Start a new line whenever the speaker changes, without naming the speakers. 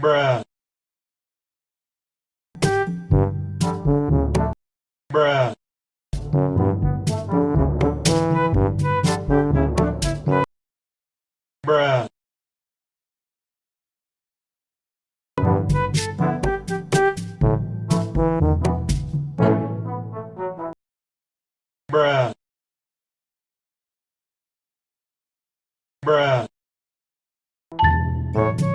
Bruh. Bruh. Bruh. Bruh. Bruh.